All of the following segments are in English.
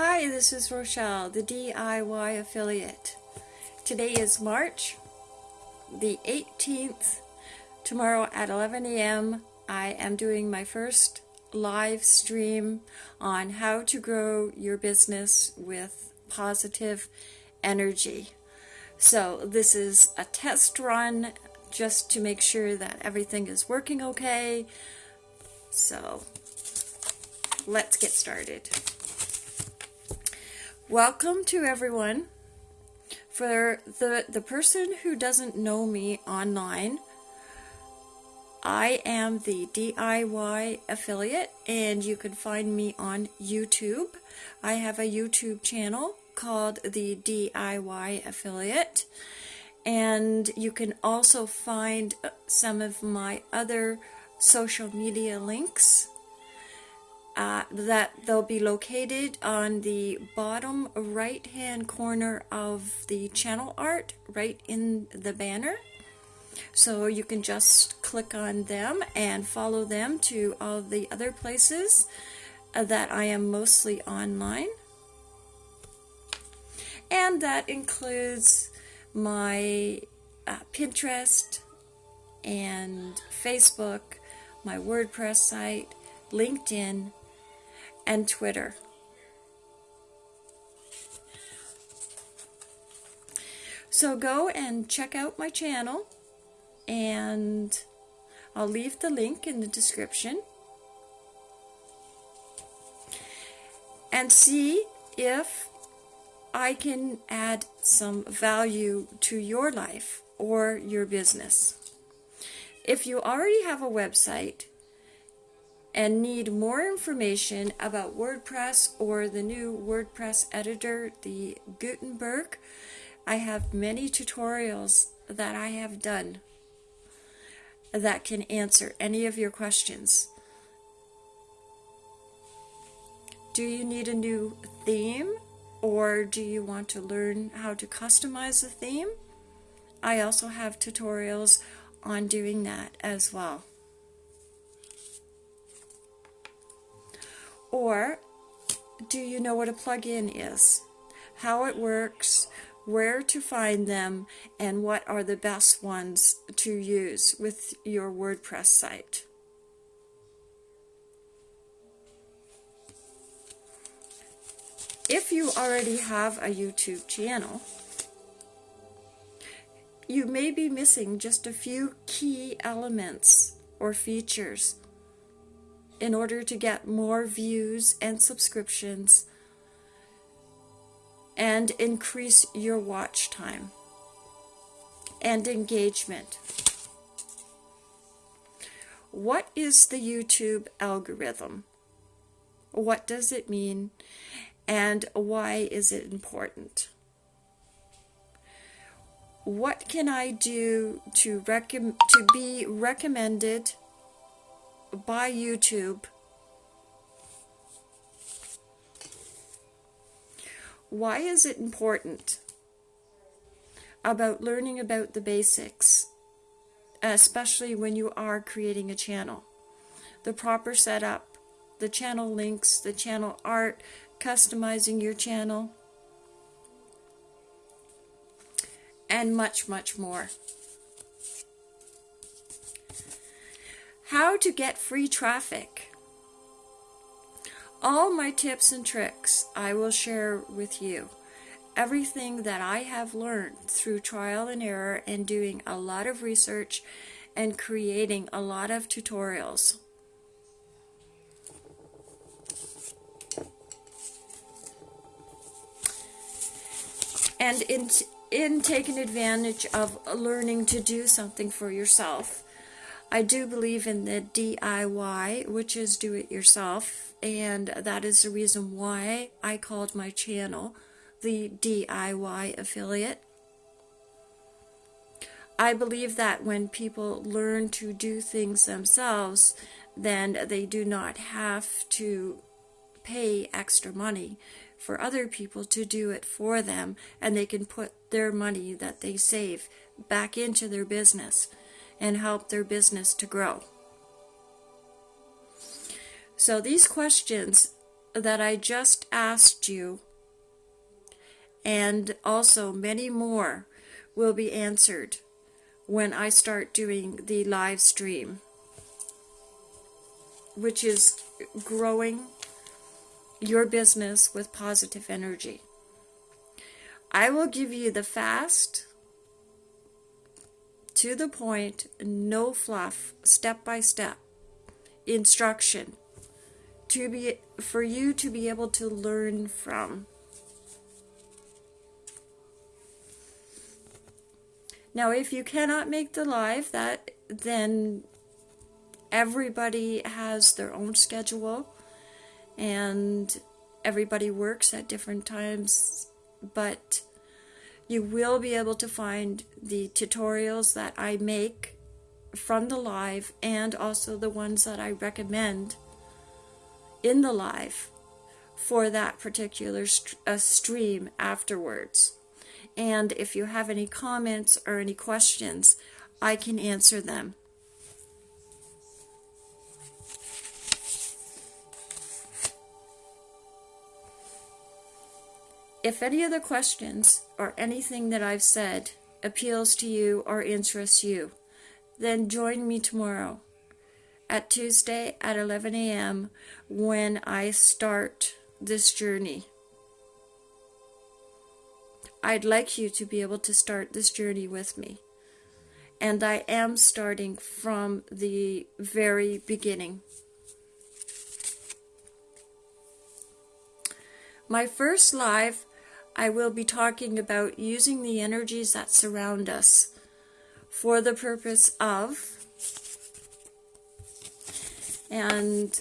Hi, this is Rochelle, the DIY affiliate. Today is March the 18th. Tomorrow at 11 a.m. I am doing my first live stream on how to grow your business with positive energy. So this is a test run just to make sure that everything is working okay. So let's get started. Welcome to everyone. For the, the person who doesn't know me online, I am the DIY affiliate and you can find me on YouTube. I have a YouTube channel called the DIY affiliate and you can also find some of my other social media links uh, that they'll be located on the bottom right hand corner of the channel art right in the banner. So you can just click on them and follow them to all the other places uh, that I am mostly online. And that includes my uh, Pinterest and Facebook my WordPress site LinkedIn and Twitter. So go and check out my channel and I'll leave the link in the description and see if I can add some value to your life or your business. If you already have a website and need more information about WordPress or the new WordPress editor, the Gutenberg, I have many tutorials that I have done that can answer any of your questions. Do you need a new theme or do you want to learn how to customize the theme? I also have tutorials on doing that as well. Or do you know what a plugin is? How it works, where to find them, and what are the best ones to use with your WordPress site? If you already have a YouTube channel, you may be missing just a few key elements or features in order to get more views and subscriptions and increase your watch time and engagement. What is the YouTube algorithm? What does it mean and why is it important? What can I do to, to be recommended by YouTube. Why is it important about learning about the basics, especially when you are creating a channel? The proper setup, the channel links, the channel art, customizing your channel, and much, much more. How to get free traffic. All my tips and tricks I will share with you. Everything that I have learned through trial and error and doing a lot of research and creating a lot of tutorials. And in, in taking advantage of learning to do something for yourself, I do believe in the DIY, which is do it yourself, and that is the reason why I called my channel the DIY affiliate. I believe that when people learn to do things themselves, then they do not have to pay extra money for other people to do it for them, and they can put their money that they save back into their business and help their business to grow. So these questions that I just asked you, and also many more, will be answered when I start doing the live stream, which is growing your business with positive energy. I will give you the fast, to the point, no fluff, step by step instruction to be for you to be able to learn from. Now, if you cannot make the live, that then everybody has their own schedule and everybody works at different times, but you will be able to find the tutorials that I make from the live and also the ones that I recommend in the live for that particular st- uh, stream afterwards. And if you have any comments or any questions, I can answer them. If any of the questions or anything that I've said appeals to you or interests you, then join me tomorrow at Tuesday at 11 a.m. when I start this journey. I'd like you to be able to start this journey with me. And I am starting from the very beginning. My first live, I will be talking about using the energies that surround us for the purpose of and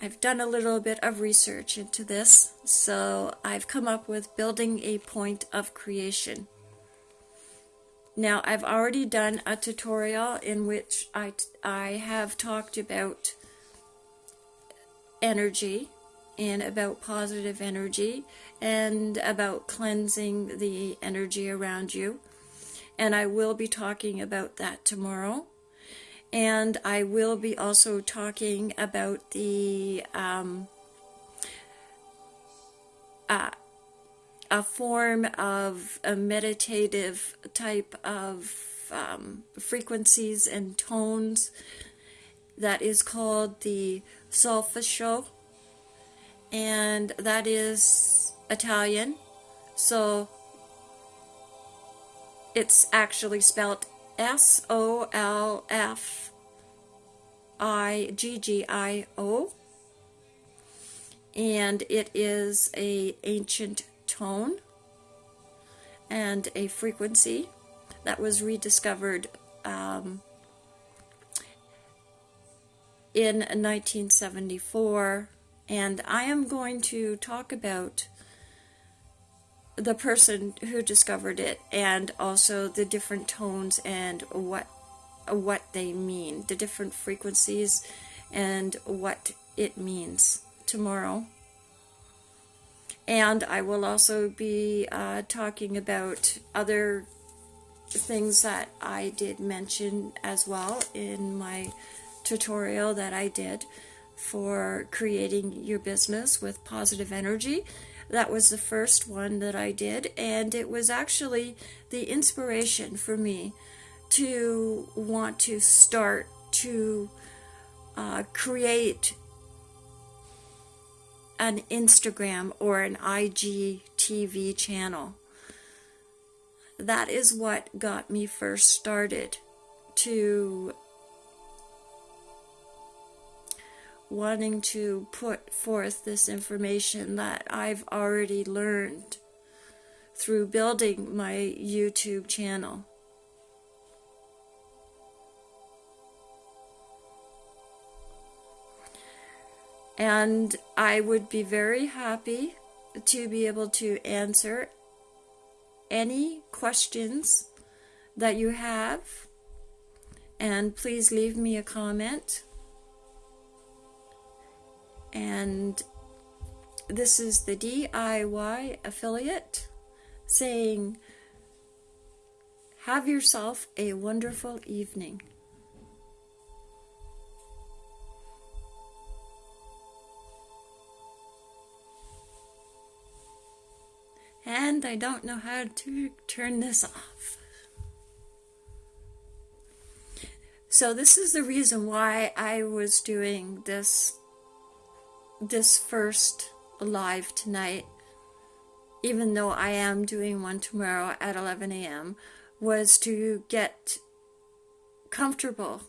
I've done a little bit of research into this, so I've come up with building a point of creation. Now, I've already done a tutorial in which I, I have talked about energy and about positive energy and about cleansing the energy around you. And I will be talking about that tomorrow and I will be also talking about the um, uh, a form of a meditative type of um, frequencies and tones that is called the solfeggio, and that is Italian. So it's actually spelled S O L F I G G I O and it is a ancient tone and a frequency that was rediscovered um, in 1974 and I am going to talk about the person who discovered it and also the different tones and what what they mean the different frequencies and what it means tomorrow. And I will also be uh, talking about other things that I did mention as well in my tutorial that I did for creating your business with positive energy that was the first one that I did, and it was actually the inspiration for me to want to start to uh, create an Instagram or an IGTV channel. That is what got me first started to wanting to put forth this information that I've already learned through building my YouTube channel. And I would be very happy to be able to answer any questions that you have. And please leave me a comment and this is the DIY affiliate saying, Have yourself a wonderful evening. And I don't know how to turn this off. So, this is the reason why I was doing this this first live tonight, even though I am doing one tomorrow at 11 a.m., was to get comfortable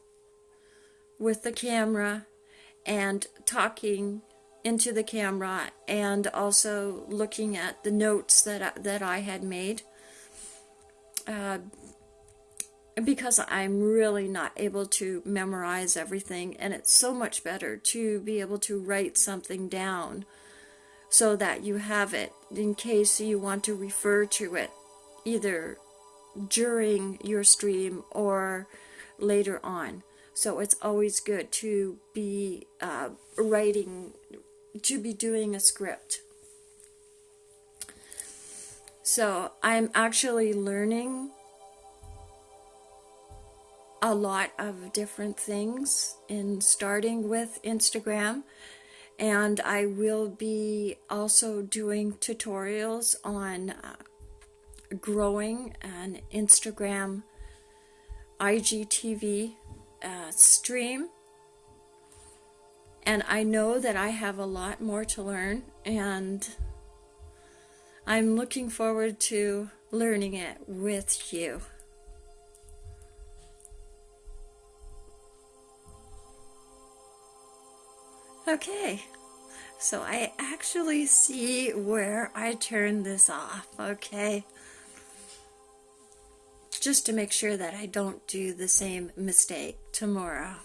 with the camera and talking into the camera and also looking at the notes that I, that I had made uh, because I'm really not able to memorize everything and it's so much better to be able to write something down so that you have it in case you want to refer to it either during your stream or later on. So it's always good to be uh, writing, to be doing a script. So I'm actually learning a lot of different things in starting with Instagram and I will be also doing tutorials on uh, growing an Instagram IGTV uh, stream. And I know that I have a lot more to learn, and I'm looking forward to learning it with you. Okay, so I actually see where I turned this off, okay? just to make sure that I don't do the same mistake tomorrow.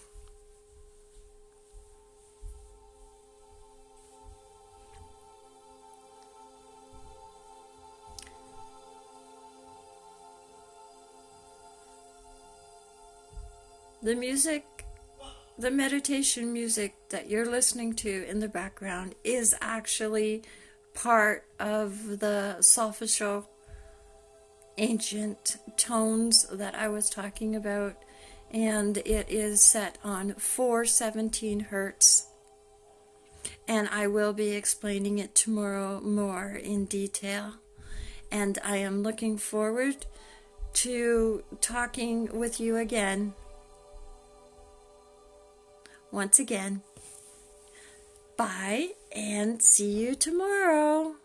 The music, the meditation music that you're listening to in the background is actually part of the solfeggio ancient tones that I was talking about, and it is set on 417 hertz. And I will be explaining it tomorrow more in detail. And I am looking forward to talking with you again. Once again, bye and see you tomorrow.